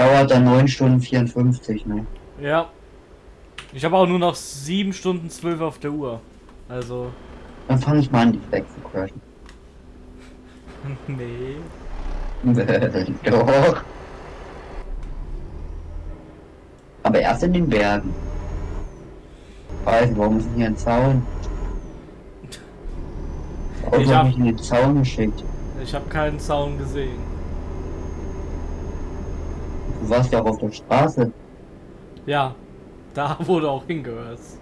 dauert dann 9 Stunden 54, ne? Ja. Ich habe auch nur noch 7 Stunden 12 auf der Uhr. Also. Dann fange ich mal an, die Flex zu crashen. nee. Doch. Aber erst in den Bergen. Weiß, warum ist denn hier ein Zaun? Auto Ich hab- mich in den Zaun geschickt. Ich habe keinen Zaun gesehen. Du warst ja auch auf der Straße. Ja. Da wurde auch hingehörst.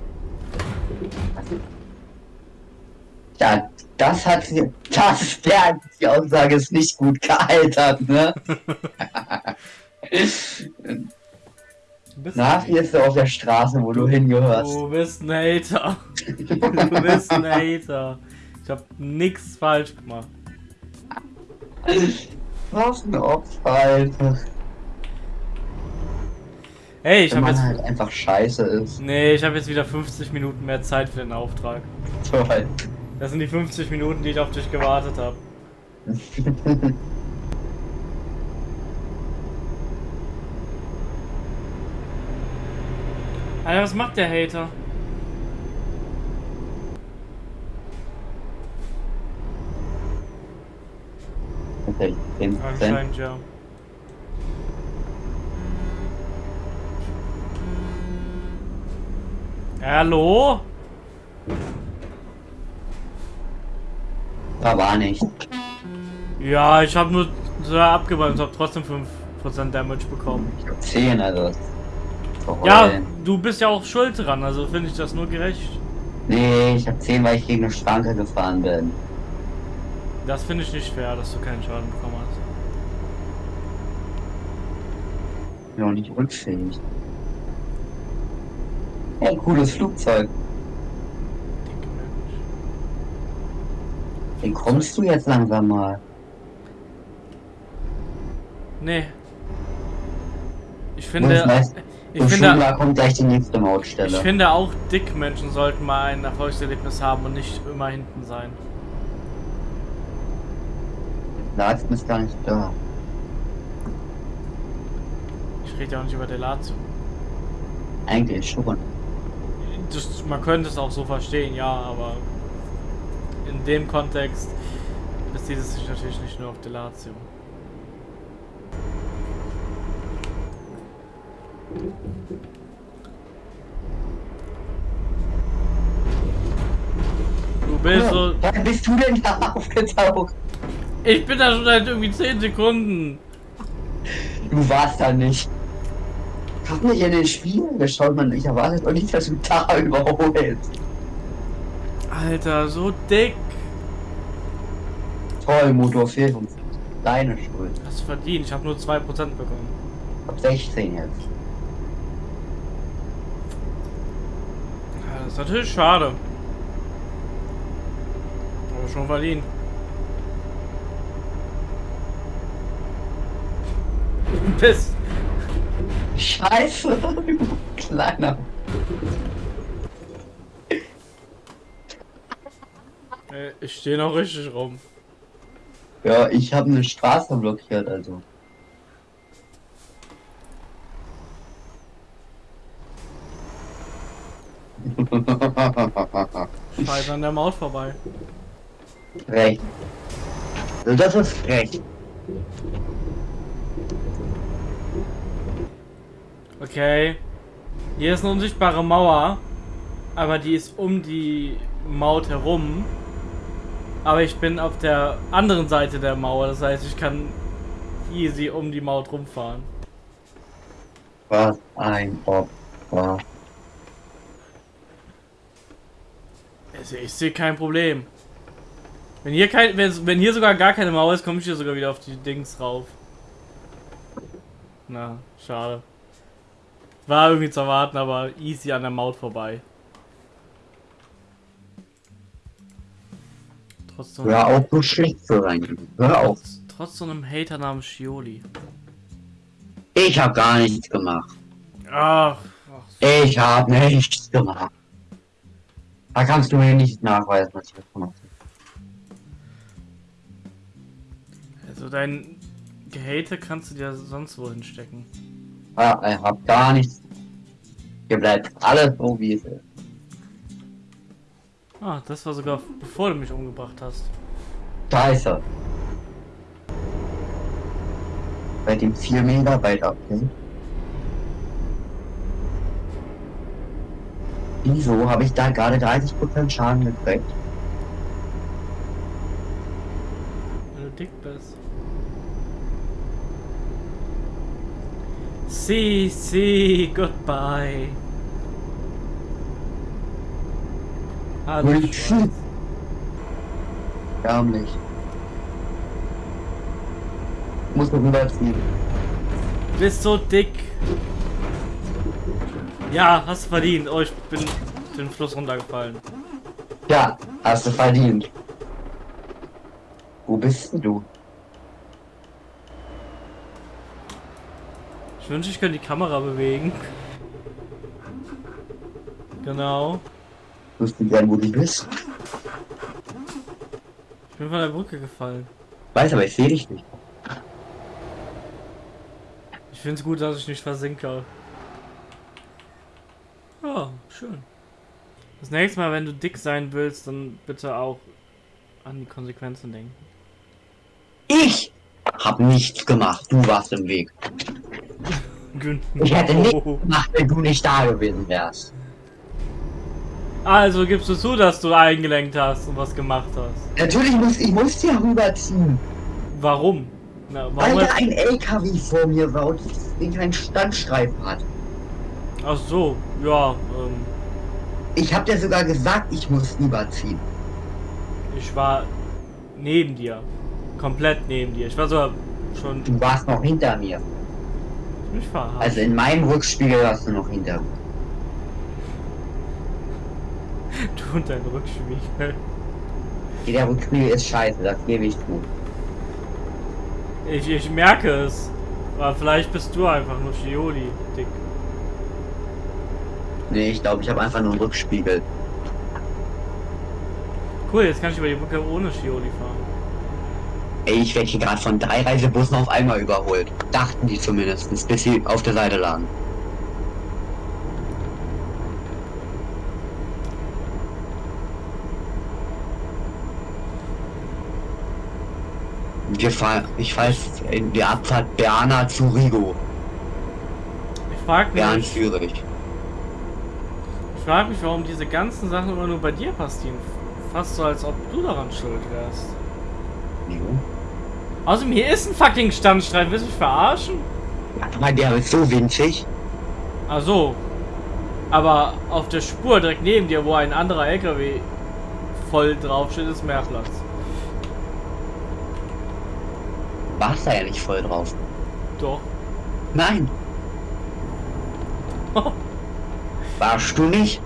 Ja, das hat sie. Das, der, die Aussage ist nicht gut gealtert, ne? Na, hier ist du auf der Straße, wo du hingehörst. du bist ein Hater. Du bist ein Hater. Ich habe nichts falsch gemacht. Was ein Opfer, Alter. Hey, ich Wenn habe man jetzt. halt einfach scheiße ist. Nee, ich habe jetzt wieder 50 Minuten mehr Zeit für den Auftrag. Toll. Das sind die 50 Minuten, die ich auf dich gewartet habe. Alter, was macht der Hater? Okay, 10%. Anscheinend ja. Hallo? Da war nicht. Ja, ich habe nur so und habe trotzdem 5% Damage bekommen. Ich hab 10, also. Ja, du bist ja auch schuld dran, also finde ich das nur gerecht. Nee, ich hab 10, weil ich gegen eine Schranke gefahren bin. Das finde ich nicht fair, dass du keinen Schaden bekommen hast. Bin auch nicht rückfähig. Hey, cooles Flugzeug. Wie kommst du jetzt langsam mal? Nee. Ich finde, ich finde, kommt gleich die nächste ich Mautstelle. finde auch Dickmenschen sollten mal ein Erfolgserlebnis haben und nicht immer hinten sein. Larsen ist gar nicht da. Ich rede ja auch nicht über Delatio. Eigentlich schon. Das, man könnte es auch so verstehen, ja, aber in dem Kontext bezieht es sich natürlich nicht nur auf Delatio. Du bist so. Wann bist du denn da aufgetaucht? Ich bin da schon seit irgendwie 10 Sekunden. Du warst da nicht. Hab mich in den Spiegel geschaut, man. Ich erwarte doch nicht, dass du da überholst. Alter, so dick. Toll, Motor fehlt uns. Deine Schuld. Hast du verdient, ich habe nur 2% bekommen. Ab 16 jetzt. Ja, das ist natürlich schade. Aber schon verdient. Piss. Scheiße, kleiner. Äh, Ich stehe noch richtig rum. Ja, ich habe eine Straße blockiert, also. Scheiße an der Maut vorbei. Recht. Das ist recht. Okay. Hier ist eine unsichtbare Mauer. Aber die ist um die Maut herum. Aber ich bin auf der anderen Seite der Mauer. Das heißt, ich kann easy um die Maut rumfahren. Was ein Opfer. Also ich sehe kein Problem. Wenn hier kein, wenn, wenn hier sogar gar keine Mauer ist, komme ich hier sogar wieder auf die Dings rauf. Na, schade. War irgendwie zu erwarten, aber easy an der Maut vorbei. Trotz so, Hör auf, so schlecht zu sein. Hör auf. trotz, trotz so einem Hater namens Shioli. Ich habe gar nichts gemacht. Ach, ach Ich habe nichts gemacht. Da kannst du mir nicht nachweisen, was ich gemacht habe. also dein Gehate kannst du dir sonst wo hinstecken. Ja, ich hab gar nichts. Hier bleibt alles so, wie es ist. Ah, das war sogar bevor du mich umgebracht hast. Scheiße. Bei dem 4 Megabyte Update. Wieso habe ich da gerade 30% Schaden gekriegt? Wenn du dick bist. See, see, goodbye. Hallo. Schwarz. Ärmlich. Muss noch rüberziehen. Du bist so dick. Ja, hast du verdient. Oh, ich bin den Fluss runtergefallen. Ja, hast du verdient. Wo bist denn du? Ich wünsche, ich könnte die Kamera bewegen. Genau. Wüsste gern, wo du bist. Ich bin von der Brücke gefallen. Weiß aber, ich sehe dich nicht. Ich finde es gut, dass ich nicht versinke. Ja, schön. Das nächste Mal, wenn du dick sein willst, dann bitte auch an die Konsequenzen denken. Ich hab nichts gemacht. Du warst im Weg. Ich hätte nichts gemacht, wenn du nicht da gewesen wärst. Also gibst du zu, dass du eingelenkt hast und was gemacht hast. Natürlich muss ich muss ja rüberziehen. Warum? Na, Weil warum da ein LKW vor mir war und den keinen Standstreifen hat. Ach so, ja, ähm, Ich hab dir sogar gesagt, ich muss rüberziehen. ich war neben dir. Komplett neben dir. Ich war sogar schon Du warst noch hinter mir. Also in meinem Rückspiegel warst du noch hinter du und dein Rückspiegel. Der Rückspiegel ist scheiße, das gebe ich zu. Ich, ich merke es. Aber vielleicht bist du einfach nur Shioli, dick. Nee, ich glaube, ich habe einfach nur einen Rückspiegel. Cool, jetzt kann ich über die Brücke ohne Shioli fahren. Ey, ich werde hier gerade von drei Reisebussen auf einmal überholt. Dachten die zumindest, bis sie auf der Seite lagen. Wir fahren, ich weiß, in die Abfahrt Berna zu Rigo. Ich frag Bern mich, Zürich. ich frag mich, warum diese ganzen Sachen immer nur bei dir passieren. Fast so, als ob du daran schuld wärst. Jo. Außerdem, hier ist ein fucking Standstreifen. Willst du mich verarschen? Aber der ist so winzig. Ach so. Aber auf der Spur direkt neben dir, wo ein anderer LKW voll draufsteht, ist mehr Platz. Warst da ja nicht voll drauf. Doch. Nein, warst du nicht?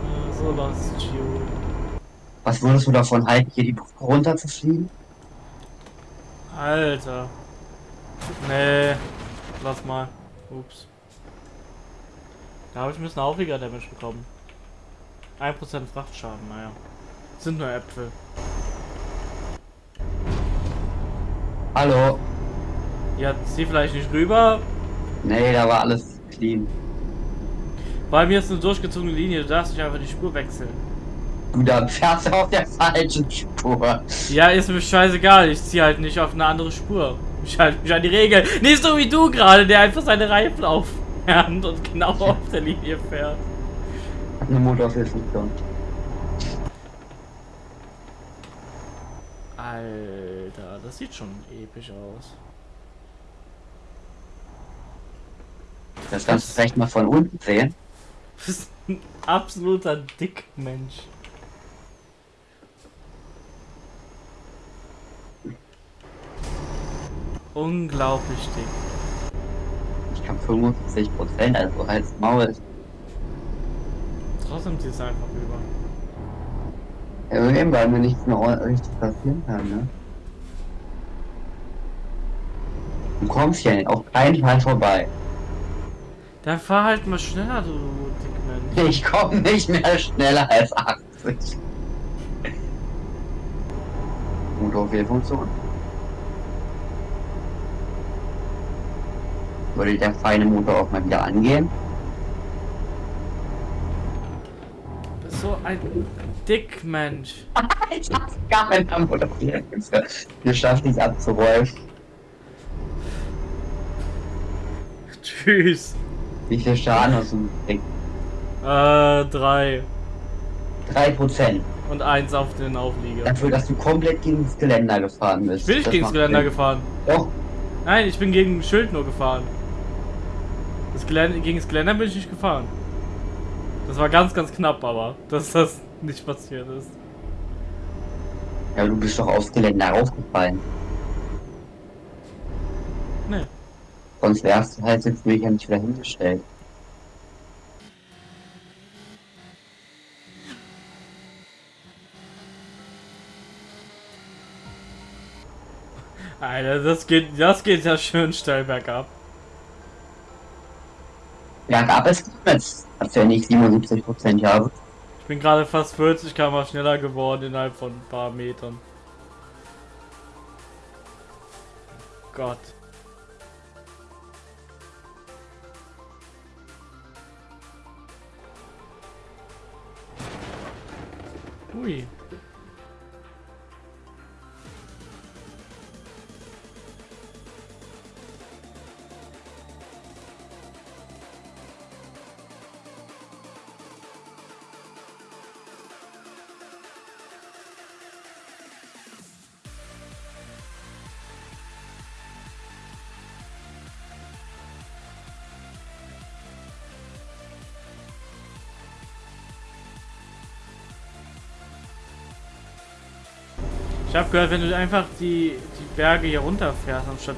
Äh, so los, Gio. Was würdest du davon halten, hier die Brücke runter zu fliegen? Alter. Nee. Lass mal. Ups. Da habe ich ein bisschen Auflieger Damage bekommen. 1% Frachtschaden, naja. Sind nur Äpfel. Hallo? Ja, zieh vielleicht nicht rüber. Nee, da war alles clean. Bei mir ist eine durchgezogene Linie, du darfst nicht einfach die Spur wechseln. Du da fährst auf der falschen Spur. Ja, ist mir scheißegal, ich zieh halt nicht auf eine andere Spur. Ich halte mich an die Regeln. Nicht so wie du gerade, der einfach seine Reifen aufwärmt und genau auf der Linie fährt. Eine Motorfunktion. Alter, das sieht schon episch aus. Das kannst du vielleicht mal von unten sehen. Du bist ein absoluter Dickmensch. Unglaublich dick. Ich kann 75 Prozent, also als Maul. Trotzdem ziehst du einfach rüber. Ja, eben, weil mir nichts mehr richtig passieren kann, ne? Du kommst hier nicht auf keinen Fall vorbei. Dann fahr halt mal schneller, du Dickmensch. Ich komme nicht mehr schneller als 80. Motorfunktion. Würde der feine Motor auch mal wieder angehen? So ein Dickmensch. ich hab's gar nicht am Motor. Wir schaffen es abzurollen. Tschüss. Wie viel Schaden hast du gekriegt? Äh, drei. Drei Prozent. Und eins auf den Auflieger. Dafür, dass du komplett gegen das Geländer gefahren bist. Ich bin Das gegen das Geländer Sinn. gefahren. Doch. Nein, ich bin gegen ein Schild nur gefahren. Das Geländer, gegen das Geländer bin ich nicht gefahren. Das war ganz, ganz knapp, aber dass das nicht passiert ist. Ja, du bist doch aufs Geländer raufgefallen. Nee. Sonst wärst du halt jetzt wirklich nicht wieder hingestellt. Alter, das geht, das geht ja schön steil bergab. Ja, gab es ja nicht 77 Prozent, ja. Ich bin gerade fast 40 km schneller geworden innerhalb von ein paar Metern. Gott. Ui. Ich habe gehört, wenn du einfach die, die Berge hier runterfährst, anstatt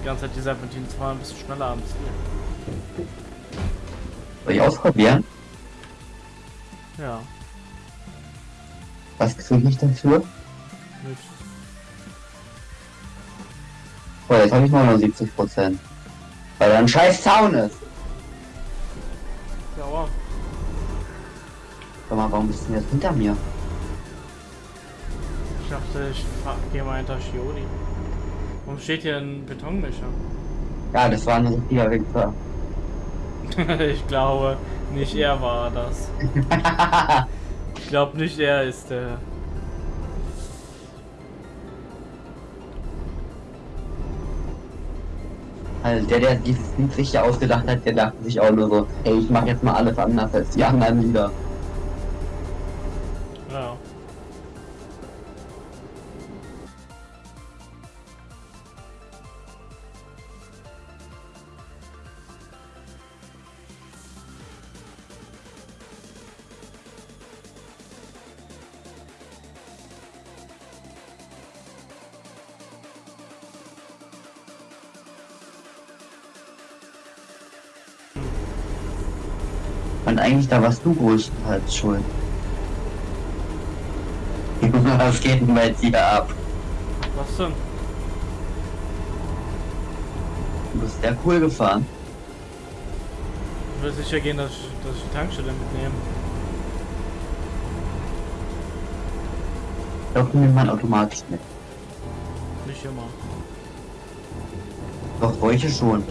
die ganze Zeit die Serpentinen zu fahren, bist du schneller am Ziel. Soll ich ausprobieren? Ja, Was kriege ich dafür? nichts. Oh, jetzt habe ich 79 Prozent. Weil da ein scheiß Zaun ist. Sauer. Sag mal, warum bist du denn jetzt hinter mir? Ich dachte, ich gehe mal hinter Shiori. Warum steht hier ein Betonmischer? Ja, das war ein richtiger Wichser. ich glaube, nicht er war das. Ich glaube nicht er ist der. Also der, der dieses Lied sich ausgedacht hat, der dachte sich auch nur so, ey, ich mache jetzt mal alles anders als die anderen Lieder. Und eigentlich da warst du größtenteils schuld. Was geht denn bei dir ab? Was denn? Du bist sehr cool gefahren. Ich will sicher gehen, dass ich, dass ich die Tankstelle mitnehme. Glaube, nimmt man automatisch mit. Nicht immer. Doch, solche schon.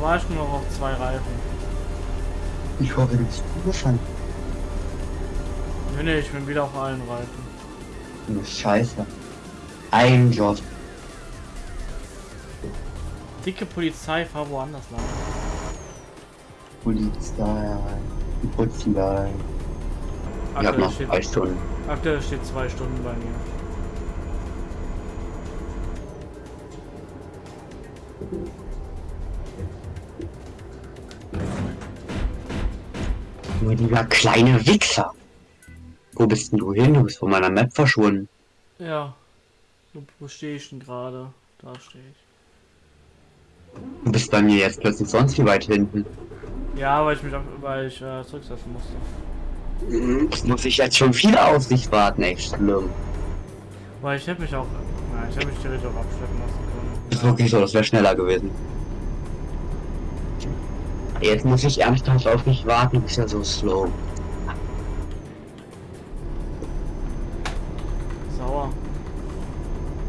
Da war ich nur noch auf zwei Reifen. Ich hoffe, bist gut gefahren. Nee, nee, ich bin wieder auf allen Reifen. Scheiße. Ein Job. Dicke Polizei, fahr woanders lang. Polizei. Polizei. Ich hab noch zwei Stunden. aktuell steht zwei Stunden bei mir. Nur dieser kleine Wichser. Wo bist denn du hin? Du bist von meiner Map verschwunden. Ja. Wo, stehe ich denn gerade? Da stehe ich. Du bist bei mir jetzt plötzlich sonst wie weit hinten. Ja, weil ich mich auf, weil ich äh, zurücksetzen musste. Jetzt muss ich jetzt schon wieder auf dich warten, echt schlimm. Weil ich hätte mich auch. Nein, ich hätte mich theoretisch auch abschleppen lassen können. Ist wirklich so, das wäre schneller gewesen. Jetzt muss ich ernsthaft auf dich warten, du bist ja so slow.